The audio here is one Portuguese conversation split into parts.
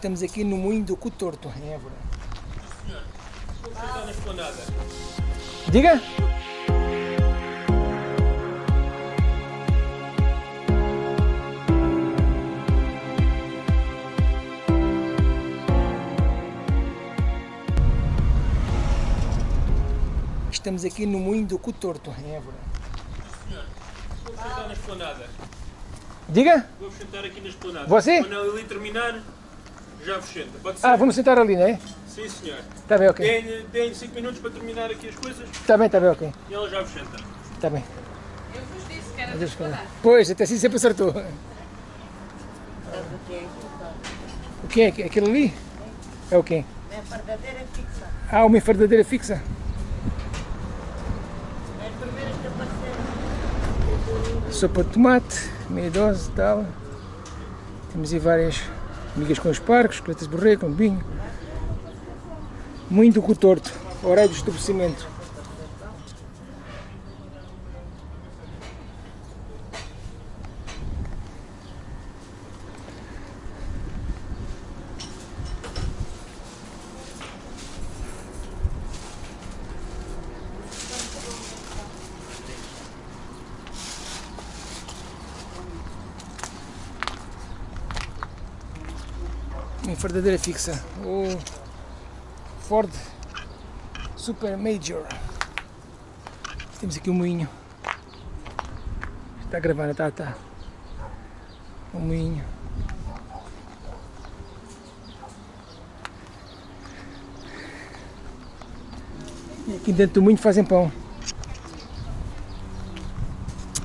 Estamos aqui no Moinho do Cotorto, em Évora. Está na esplanada. Diga? Estamos aqui no Moinho do Cotorto, em Évora. Vou sentar na esplanada. Diga? Vou sentar aqui na esplanada. Você? Quando ele terminar, já vos senta. Pode ser? Ah, vamos sentar ali, não é? Sim, senhor. Está bem, ok. Deem 5 minutos para terminar aqui as coisas Está bem, está bem, ok. e ela já vos senta. Está bem. Eu vos disse que era Adeus, para cara. Pois, até assim sempre acertou. O que é? Aquilo ali? É o quê? É verdadeira fixa. Ah, uma enfardadeira fixa. É as primeiras que apareceram. Sopa de tomate, meia dose e tal. Temos aí várias migas com espargos, coletas de borrego, com vinho. Muito cotorto, horário do estabelecimento. Uma enfardadeira fixa. O Ford Super Major. Temos aqui um moinho. Está gravando, tá, tá. Um moinho. E aqui dentro do moinho fazem pão.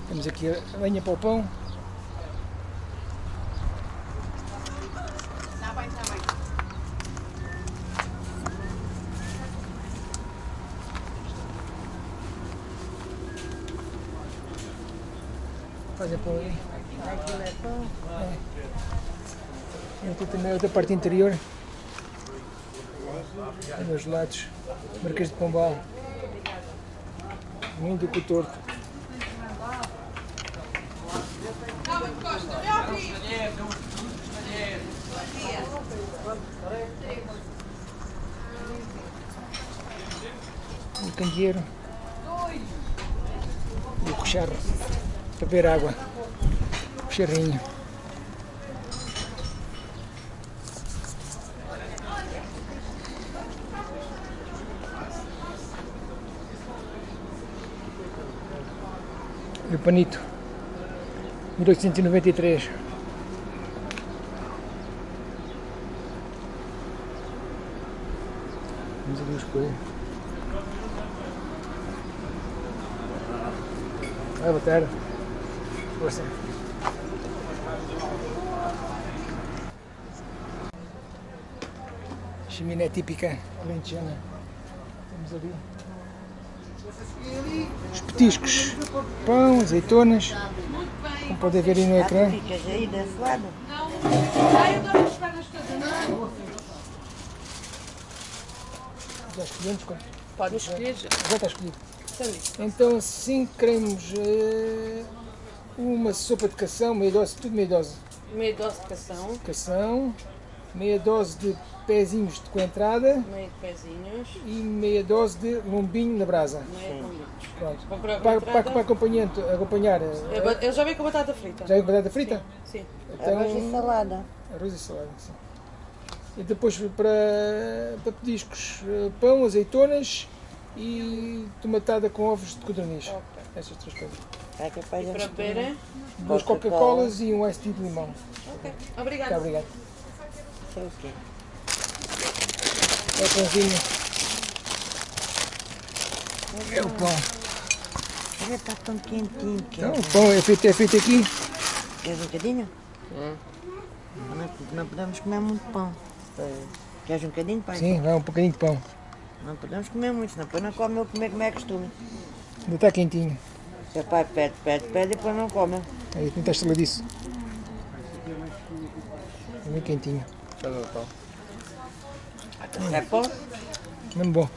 Temos aqui a lenha para o pão. Aquilo é. Tem aqui também outra parte interior. Tem os lados. Marquês de Pombal. Muito já ouvi. Um candeeiro. E o cocharro. Beber água. Cocharrinho. E o panito. 1893. Vamos ali os coelhos. Ah, boa tarde. Força. Chaminé típica alentejana. Temos ali os petiscos, pão, azeitonas, como podem ver aí no ecrã. Ficas aí desse lado. Não. Ai, eu dou as pernas todas. Não. Já escolhemos quanto? Pode escolher. Já está escolhido. Então assim queremos eh, uma sopa de cação, meia dose, tudo meia dose Meia dose de cação, cação, meia dose de pezinhos de coentrada meio de pezinhos, e meia dose de lombinho na brasa. meia com. Pronto. Para, com para, para acompanhar, acompanhar eh, Eu Eu já vi com batata frita. já é batata frita? Sim. Então, Arroz e salada. arroz e salada. Sim. E depois para, para pediscos, eh, pão, azeitonas e tomatada com ovos de codorniz. Ok. Essas três coisas. É capaz E para beber? Duas Coca-Cola. Coca-Colas e um tea de limão. Ok. Muito Obrigada. obrigado. Sei o quê? É o pãozinho. É o pão. Olha, está tão quentinho. que Então, o pão é feito, é feito aqui. Queres um bocadinho? Não, não podemos comer muito pão. Queres um bocadinho, pai? Sim, vai um bocadinho de pão. Não podemos comer muito, senão depois não come eu comer como é costume. Ainda está quentinho. Seu pai pede, pede, pede e depois não come. Aí, não está estaladiço. É bem quentinho. É pão? Mesmo bom.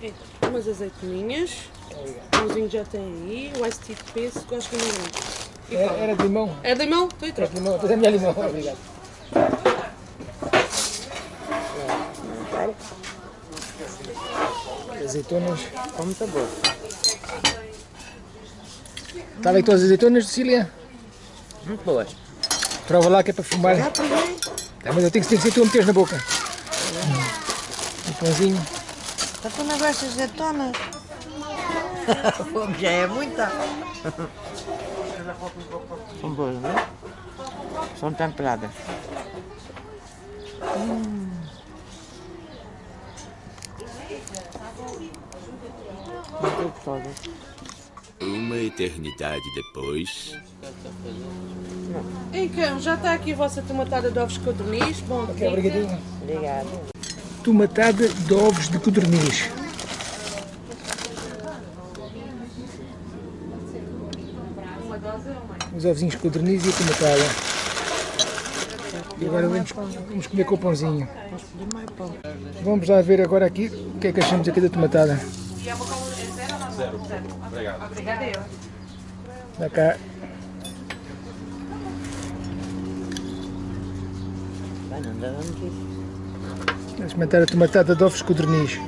Então, umas azeitoninhas. O pãozinho já tem aí. O iced tea de pêssego, acho que não é. Era, era de limão. É de limão? Estou e É troco. de limão. Depois é minha limão. Obrigado. Azeitonas. Está bom. Está aí todas as azeitonas, Cecília? Muito boas. Prova lá que é para fumar. Já provei. Tá, mas eu tenho que, tenho que ser tu a meteres na boca. Um pãozinho. Está tu não gostas de azeitonas? Fome já é muita. São boas, não é? São temperadas. Hum. Muito gostosas. Uma eternidade depois. Então, já está aqui a vossa tomatada de ovos codorniz. Bom, Ok, obrigadinho. Obrigada. Tomatada de ovos de codorniz. Os ovinhos de codorniz e a tomatada. E agora vamos, vamos comer com o pãozinho. Vamos lá ver agora aqui o que é que achamos aqui da tomatada. Obrigada eu. Dá cá. Vai, não dá vamos experimentar a tomatada de ovos codorniz.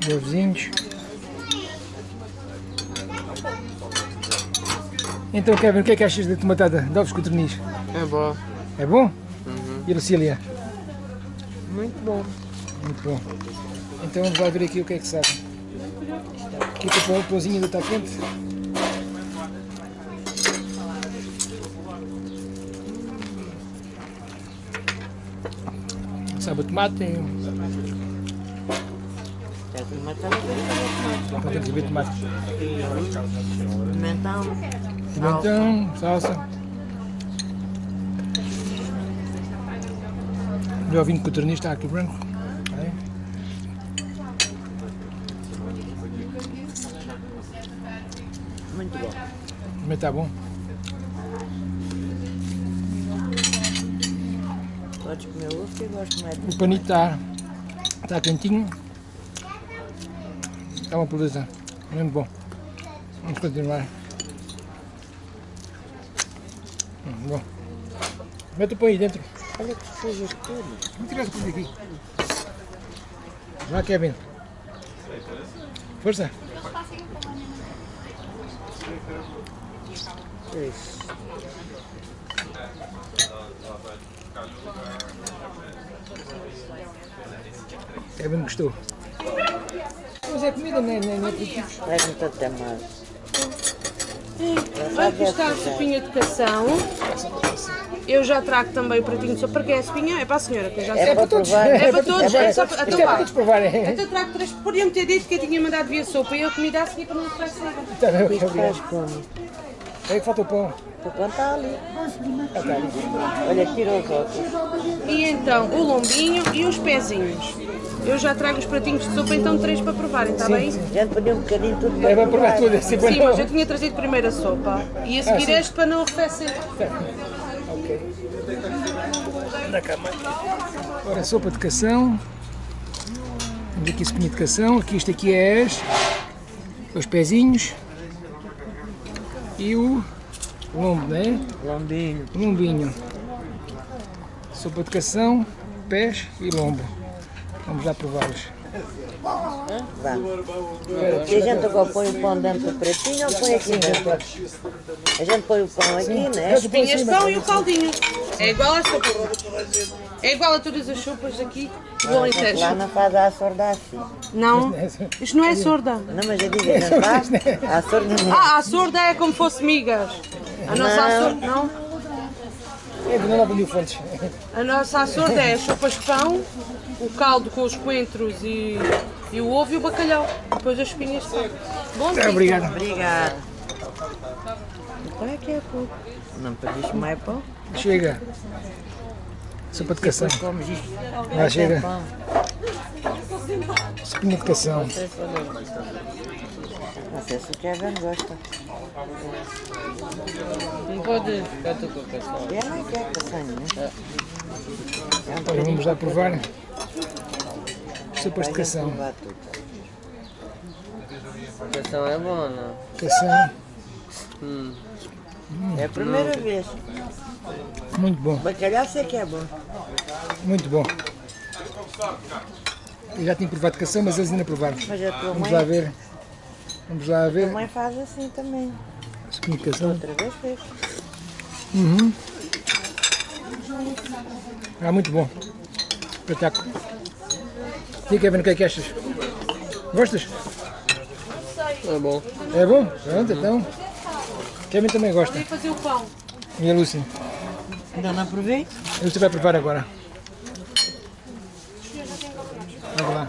Os ovinhos. Então, Kevin, o que é que achas da tomatada de ovos codorniz? É bom. É bom? E a Lucília? Muito bom. Muito bom. Então vamos lá ver aqui o que é que sabe. Aqui o pão- o pãozinho ainda está quente. Sabe o tomate? Com uma tela de Podemos ver tomate. pimentão. Pimentão, salsa. O ovinho de codorniz está aqui branco. Aí. Muito bom. Também está bom. Podes comer ovo que eu gosto mais O panito está, está quentinho. Está uma beleza. Muito bom. Vamos continuar. Hum, bom. Mete o pão aí dentro. Olha que sujas tudo. Vamos tirar esse pão daqui. Vai, Kevin. Força. Isso. Kevin gostou. Mas é comida, não é, não é, não é aperitivos. Traz-me até mais. Aqui está a sopinha de cação. Eu já trago também o pratinho de sopa. Para que é sopinha? É para a senhora, que eu já sei. É para provar. É para todos, é só para- então é para todos provarem. Então trago três. Podiam ter dito que eu tinha mandado vir a sopa e eu comida a seguir para não bem, ok, Isto faz como? É que falta o pão. O pão está ali. Ah, ali. Olha, tira os óculos. E então o lombinho e os pezinhos. Eu já trago os pratinhos de sopa, então três para provarem, está bem? A gente pediu um bocadinho tudo para É para provar tudo, assim para Sim, não... mas eu tinha trazido primeiro a sopa e a seguir sim. este para não arrefecer. Ok. Da cama. Ora, sopa de cação. Temos aqui sopinha de cação. Aqui isto aqui é as, os pezinhos. E o lombo, né? Lombinho. Lombinho. Sopa de cação, pés e lombo. Vamos lá prová-los. Vá. E a gente agora põe o pão dentro do pratinho ou põe aqui dentro? A gente põe o pão aqui, né? As espinhas de pão e o caldinho. É igual às sopas. É igual a todas as sopas aqui do Alentejo. Lá não faz a sorda assim. Não, isto não é sorda. Não, mas eu digo, a gente faz a sorda não. Ah, a sorda é como fosse migas. A nossa Não. sorda, não. É, não lá vendiu fontes. A nossa sorda é as sopas de pão, o caldo com os coentros e, e o ovo e o bacalhau. Depois as espinhas de. Bom dia. Obrigado. Obrigado. Então é que é pouco. Não pediste mais pão? Chega. Sopa de cação. Comes isto. Já chega. Sopinha de cação. Não sei se o Kevin gosta. Não pode ficar tu com a. Ele não quer castanha, né? É vamos lá provar. Sopas de a gente cação. A cação é boa, não? Cação. É a primeira vez. Muito bom, Bacalhau sei que é bom. muito bom. Eu já tinha provado cação, mas eles ainda provaram. Mas a tua Vamos mãe, lá ver. Vamos lá a ver. mãe faz assim também. Escolhi cação. Outra vez fez. Uhum. Ah, muito bom. Espetáculo. E Kevin, o que é que achas? Gostas? É bom. É bom? Pronto, então. Kevin também gosta. Vem fazer o pão. E a Lúcia? Ainda não provei? A Lúcia vai provar agora. Vamos lá.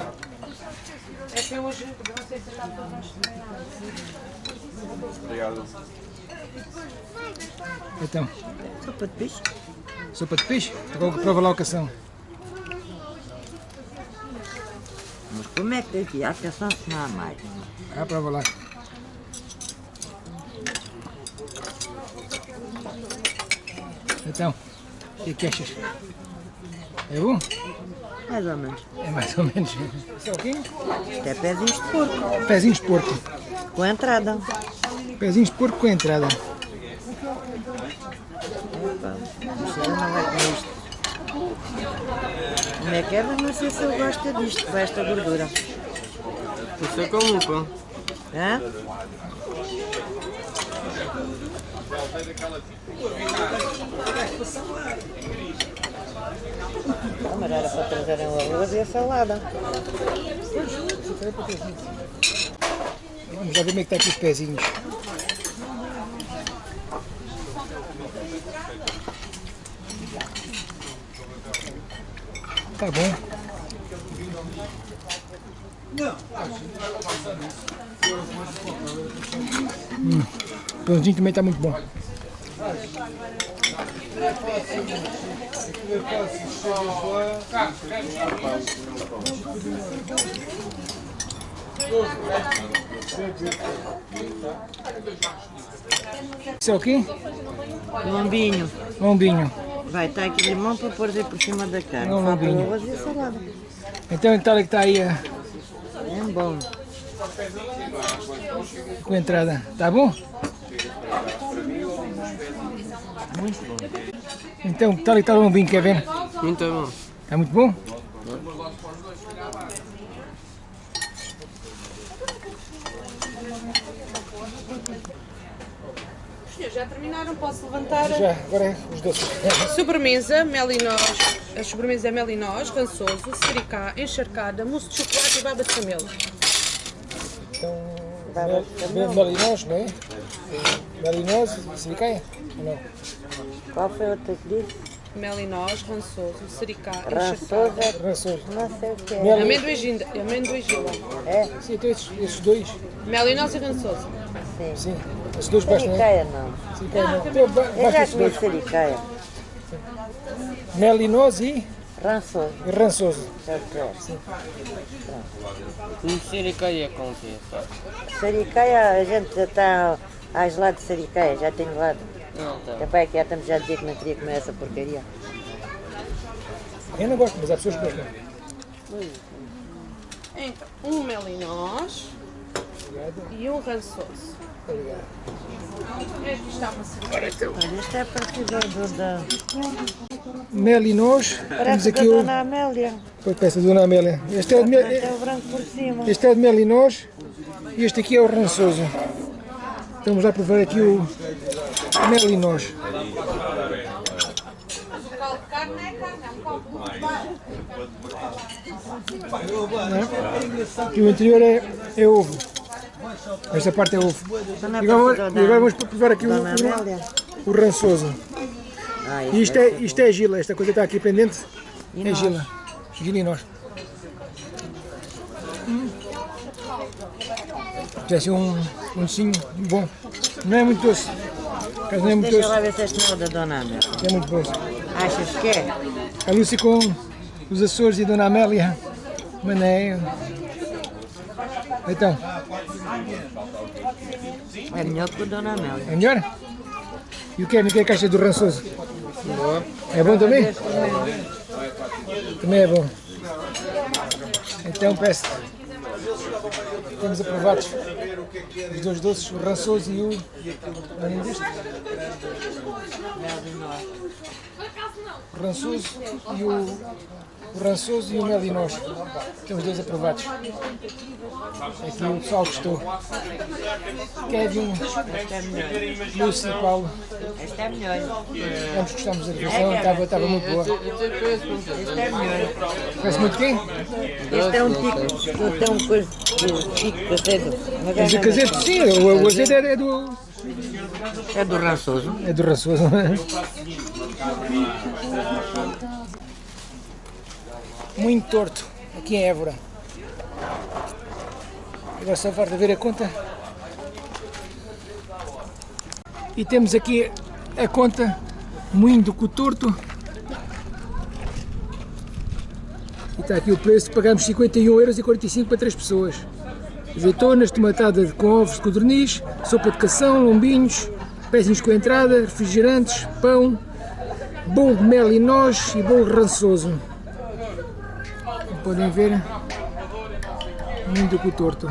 É que eu hoje não sei se está para Então, Sopa de peixe. sopa de peixe? Prova lá o cação. Como é que daqui há cação se não há mais? Ah, prova lá. Então, o que é que achas? É bom? Mais ou menos. É mais ou menos. Isso é o quê? Isto é pezinhos de porco. Pezinhos de porco. Com entrada. Pezinhos de porco com entrada. Opa, não vai comer isto. Como é que é? Mas não sei se eu gosto disto, com esta gordura. Você como o pão. Hã? Ah, mas era para trazerem o arroz e a salada. Vamos lá ver como é que está aqui os pezinhos. Tá bom. Hum, o pãozinho também está muito bom. Isso é o quê? Lombinho. Lombinho. Vai, está aqui limão para pôr por cima da carne. Não, Falta o lombinho. arroz e salada. Então então que está aí a- É bom. com a entrada. Tá bom? Muito bom. Então, tal e tal o lombinho, quer ver? Muito bom. Está muito bom? Senhores, já terminaram? Posso levantar? Já, agora é os doces. Sobremesa, mel e noz. A sobremesa é mel e noz, rançoso, sericá, encharcada, mousse de chocolate e baba de camelo. Então, mel, mel, melinós, não é? Melinós, silicaia? Ou não? Qual foi o outro que disse? Mel e noz, rançoso, sericá, Rançoso encharcada. é Rançoso. não sei o que é. Mel, Amendoim ginda, amendoim gila. É? sim, então esses, esses dois, Mel e noz e rançoso. Sim. sim, esses dois bastam, não é? Sericaia não. Não. Então, ba- Eu basta já comi dois. sericaia. Melinós e Rançoso. e rançoso. O que é. Um sericaia com o quê? só? Sericaia, a gente já está a gelado de sericaia, já tenho lado. Não, tá. Pai que já estamos já a dizer que não queria comer essa porcaria. Eu não gosto, mas há pessoas que gostam. Então, um mel e noz e um rançoso. Cerveja. Olha, este é partido do da. Melinós, temos Parece da aqui o... Dona Amélia. Foi peça da Dona Amélia. Este é de, mel, Até o branco por cima. este é de melinós e este aqui é o rançoso. Então vamos lá provar aqui o melinós. E o interior é, é ovo. Esta parte é ovo. E agora, e agora vamos provar aqui o, o, o rançoso. Ah, E isto é, isto é gila, esta coisa que está aqui pendente E é nós? gila. Gila e nós. Hum. Assim um, um docinho bom. Não é muito doce. Acaso Não é muito Deixa doce, lá ver se este não é da Dona Amélia. é muito doce. Achas que é? A Lúcia com os Açores e a Dona Amélia. Mané. Então, É melhor que o Dona Amélia. é melhor? E o que é que acha do rançoso? Boa. É bom também? Também é bom. Então peço. Temos aprovados Os dois doces, o rançoso e o. Além deste? O rançoso e o. O rançoso e o mel e nós. Temos dois aprovados. Aqui o pessoal gostou. Kevin, Lúcio e Paulo. Esta é melhor. Ambos gostamos da refeição, estava, estava muito boa. Esta é melhor. Conhece muito quem? Este é um tico, este é um coisa de tico caseiro. Mas Mas é, o caseiro, sim, o, azeite é, é do. é do rançoso. É do raçoso. Muito torto, aqui em Évora. Agora só falta ver a conta. E temos aqui a conta Moinho do Cotorto. E está aqui o preço, pagamos 51,45€ para 3 pessoas. Azeitonas, tomatada com ovos de codorniz, sopa de cação, lombinhos, pezinhos com entrada, refrigerantes, pão, de mel e noz e bolo rançoso. Como podem ver, muito torto.